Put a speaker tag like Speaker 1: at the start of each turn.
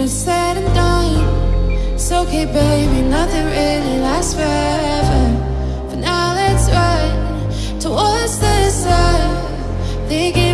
Speaker 1: When it's said and done It's okay baby, nothing really lasts forever. For now let's run Towards the sun Thinking